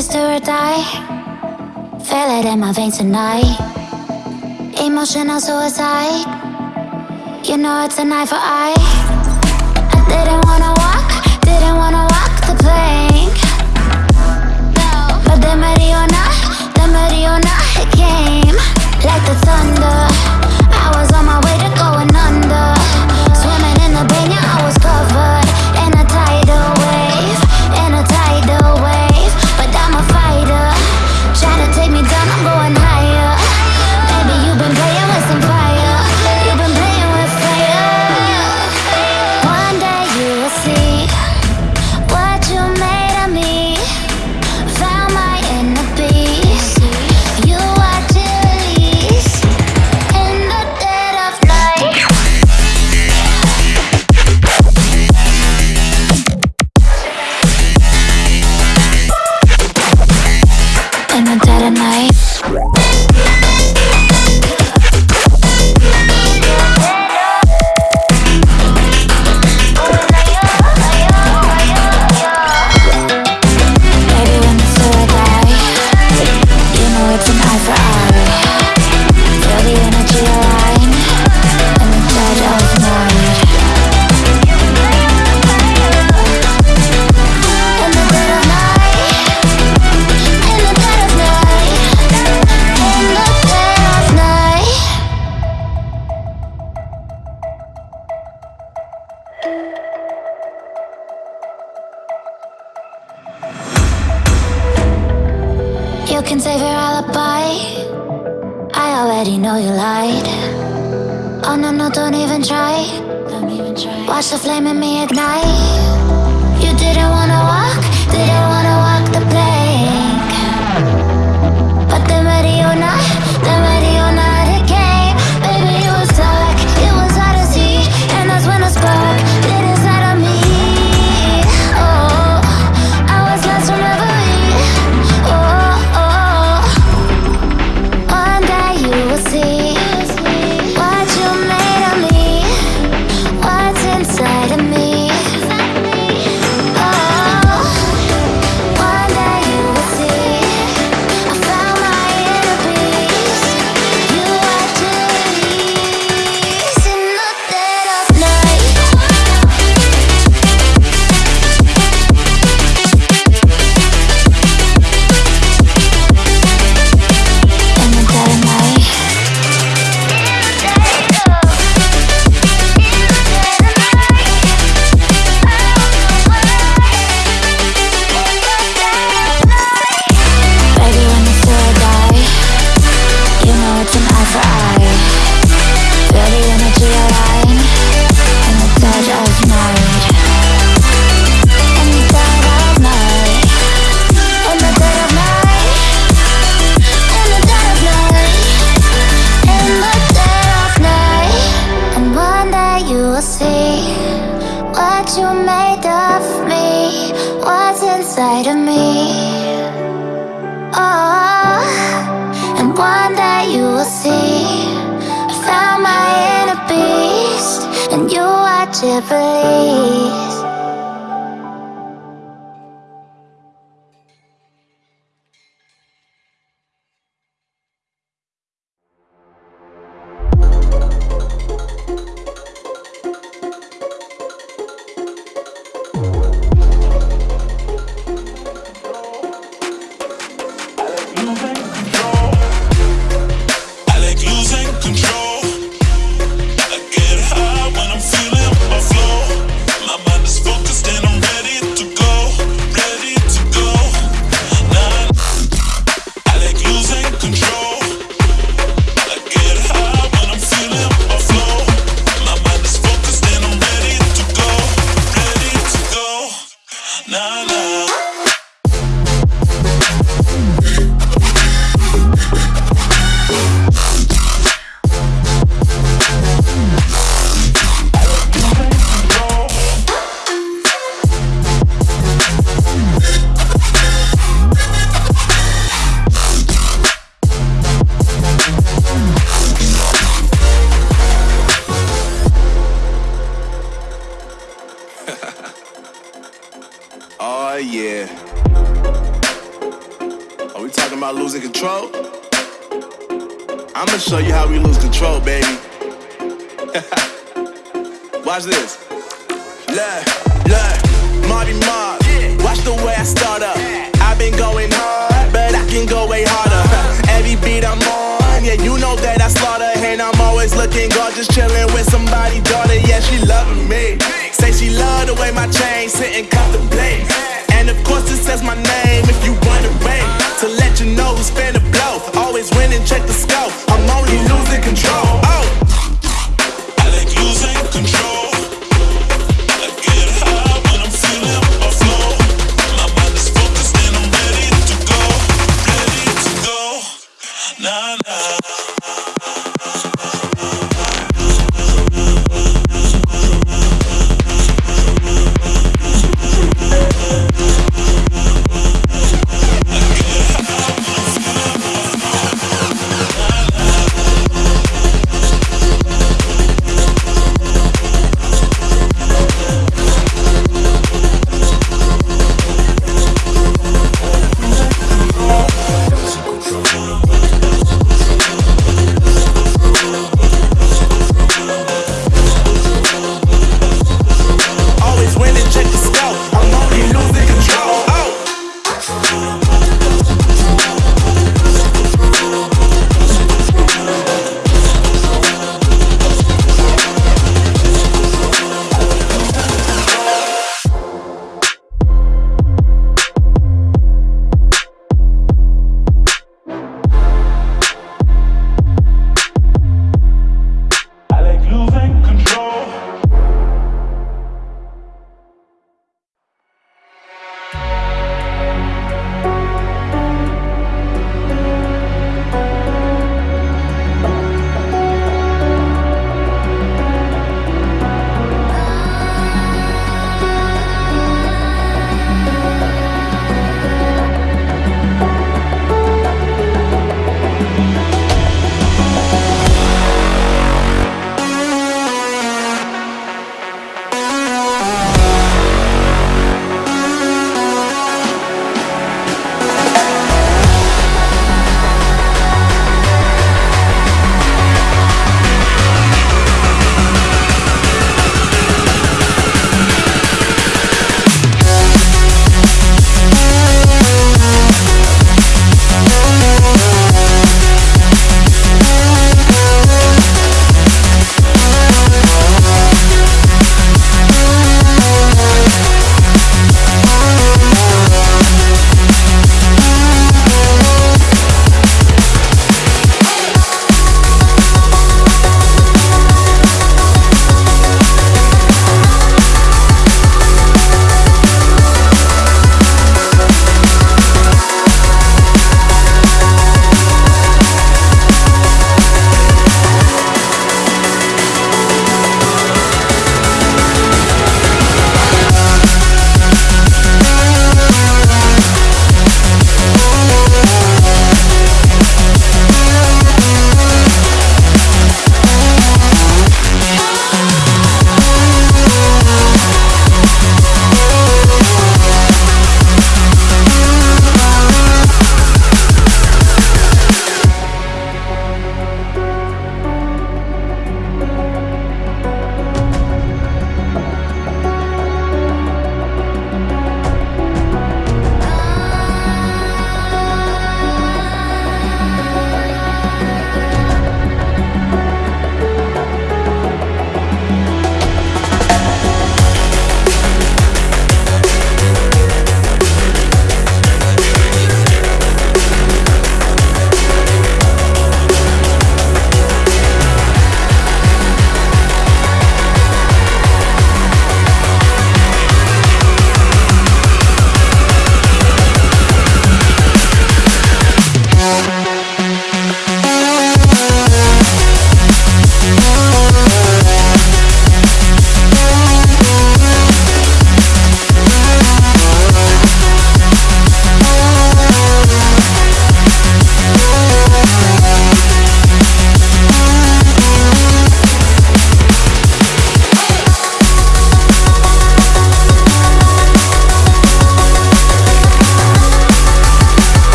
Sister or die. Feel it in my veins tonight. Emotional suicide. You know it's an eye for eye I didn't wanna walk, didn't wanna walk the plank. No. But the Mariona, the Mariona came. Like the thunder.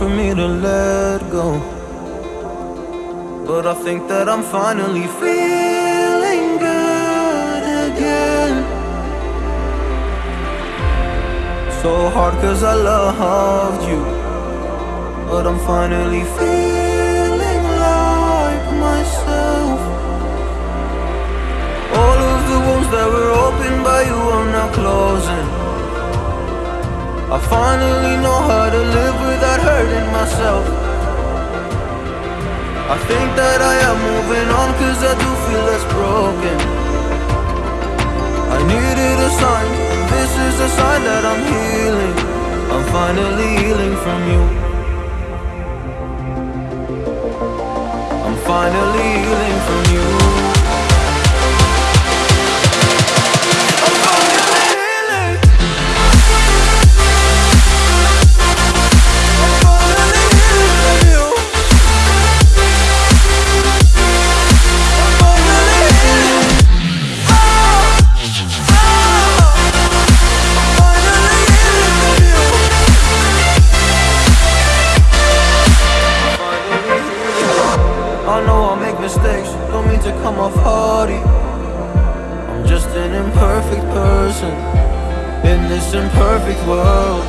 For me to let go. But I think that I'm finally feeling good again. So hard cause I loved you. But I'm finally feeling like myself. All of the wounds that were opened by you are now closing. I finally know how to live without hurting myself. I think that I am moving on cause I do feel less broken. I needed a sign, this is a sign that I'm healing. I'm finally healing from you. I'm finally healing from you person In this imperfect world.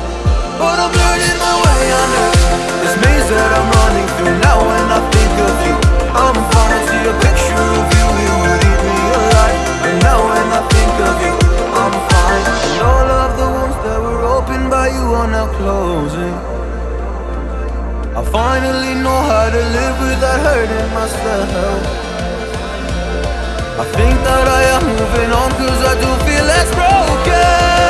But I'm learning my way on earth. This maze that I'm running through. Now when I think of you I'm falling to a picture of you. You would eat me alive. And now when I think of you I'm fine. And all of the wounds that were opened by you Are now closing. I finally know how to live without hurting myself. I think that I am moving on cause I do feel less broken.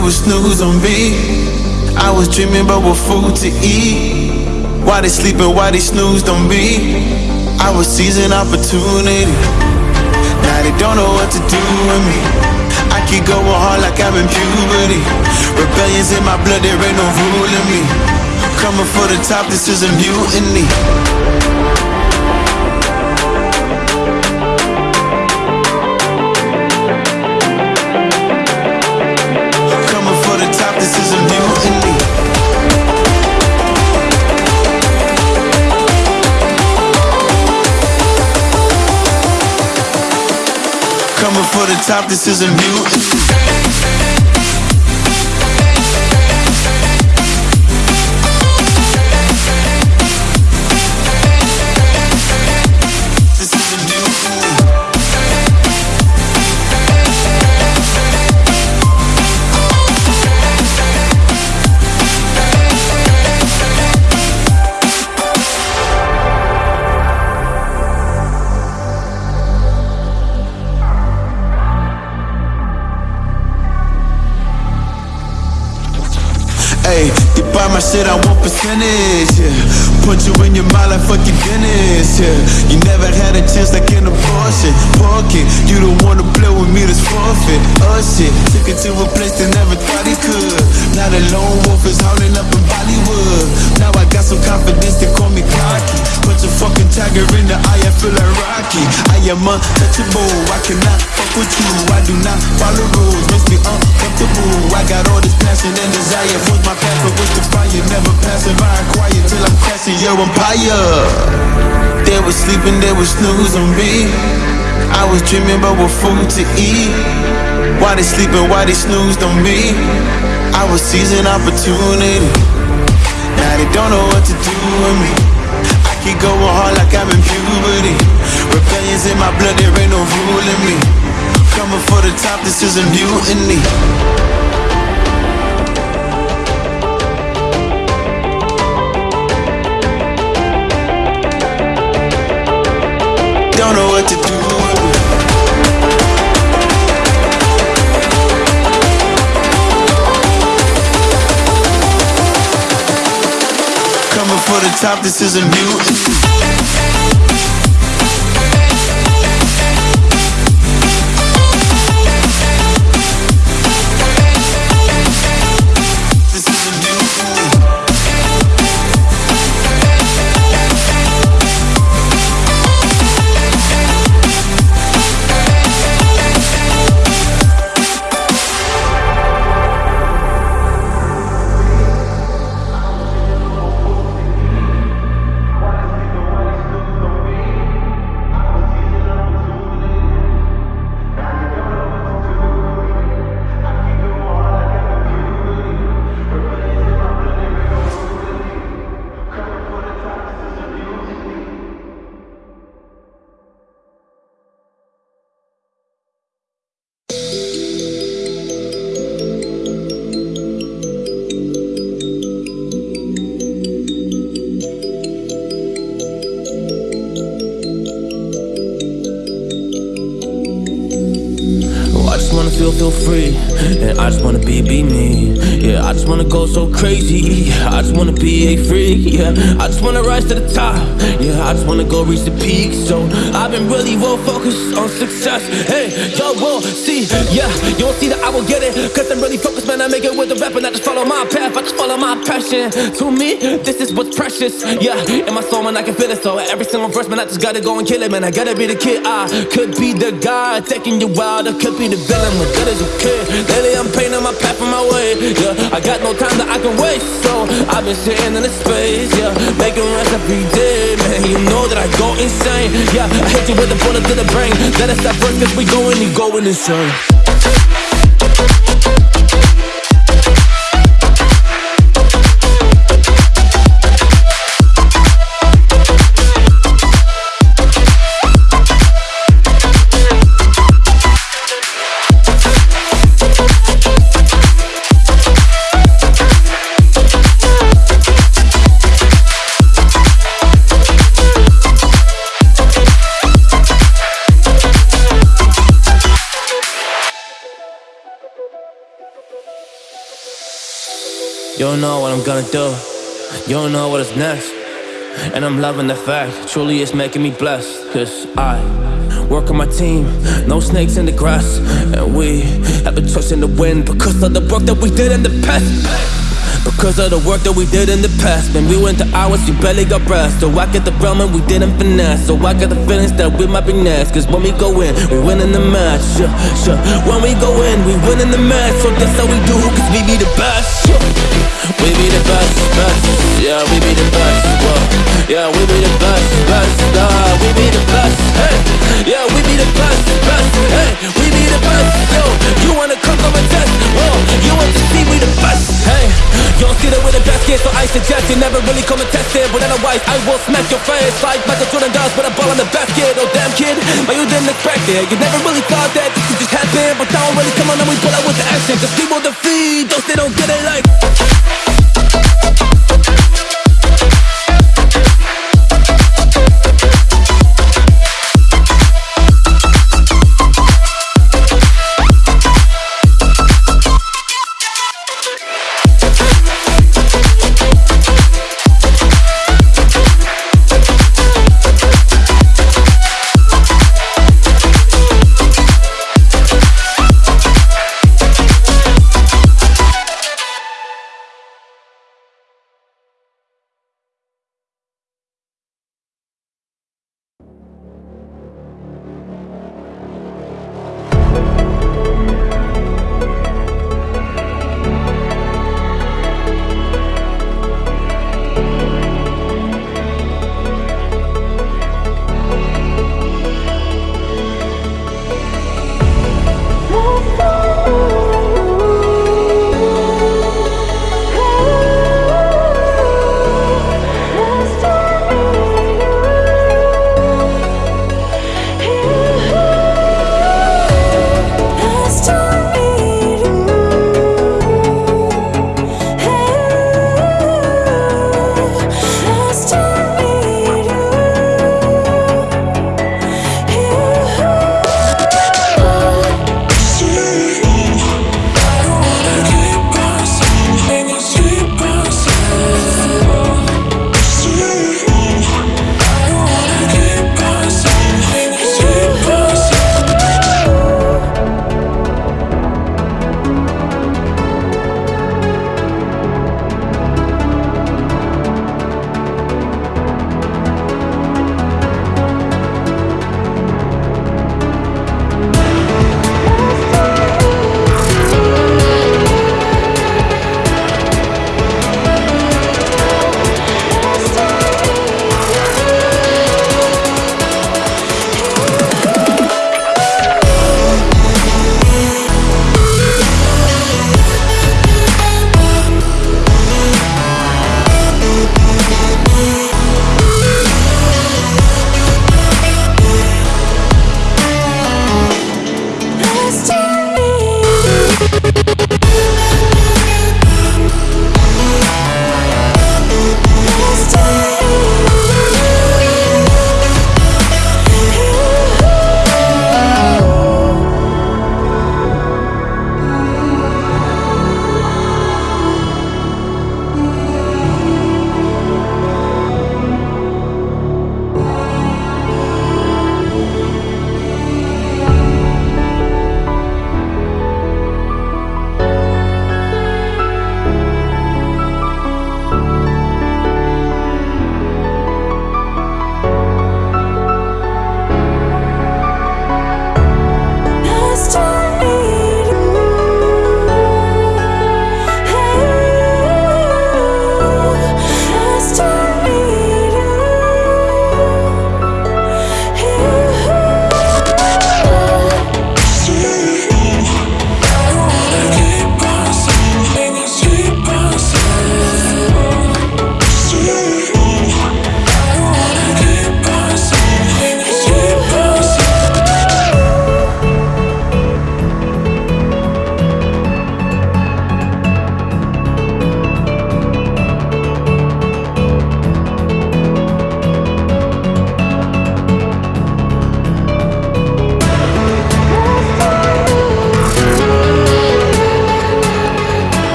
They was snooze on me. I was dreaming about what food to eat. Why they sleeping, why they snoozed on me? I was seizing opportunity. Now they don't know what to do with me. I keep going hard like I'm in puberty. Rebellion's in my blood, there ain't no ruling me. Coming for the top, this is a mutiny. This is a my shit, I want percentage, yeah. Put you in your mind like fuck your Guinness, yeah. You never had a chance like an abortion. Pocket, you don't wanna play with me, that's forfeit. Oh shit, took it to a place they never thought he could. Now the lone wolf is howling up in Bollywood. Now I got some confidence, they call me cocky. Put your fucking tiger in the eye, I feel like Rocky. I am untouchable, I cannot fuck with you. I do not follow rules, makes me uncomfortable. I got all this passion and desire. Force my path, but with the fire, never passive. I acquire till I'm crashing your empire. They was sleeping, they was snoozing me. I was dreaming about what food to eat. Why they sleeping, why they snoozed on me? I was seizing opportunity. Now they don't know what to do with me. I keep going hard like I'm in puberty. Rebellion's in my blood, there ain't no ruling me. Coming for the top, this is a mutiny. Don't know what to do. Coming for the top, this isn't a To me, this is what's precious. Yeah, in my soul, man, I can feel it. So every single verse, man, I just gotta go and kill it, man. I gotta be the kid. I could be the guy taking you wild. I could be the villain, but good as a kid. Lately, I'm painting my path on my way. Yeah, I got no time that I can waste. So I've been sitting in the space. Yeah, making rest every day, man. You know that I go insane. Yeah, I hit you with a bullet to the brain. Let us stop first, cause we going, you going insane. Don't know what I'm gonna do. You don't know what is next. And I'm loving the fact, truly it's making me blessed. Cause I work on my team, no snakes in the grass. And we have a trust in the wind because of the work that we did in the past. Because of the work that we did in the past When we went to hours, you barely got breath So I get the realm and we didn't finesse So I got the feelings that we might be next Cause when we go in, we win in the match yeah, yeah. When we go in, we win in the match So that's how we do, cause we be the best yeah. We be the best, best. Yeah, we be the best, whoa. Yeah, we be the best, best. Uh, We be the best, hey Yeah, we be the best, best. Hey, we be the best, yo. You wanna come come and test, whoa You want to see we the best, hey don't see that we're the best? Kid, so I suggest. You never really come and test it But otherwise, I will smack your face. Like Michael Jordan does with a ball in the basket Oh damn kid, but you didn't expect it. You never really thought that this could just happen But now I'm really come on and we pull out with the action. Cause people defeat those they don't get it like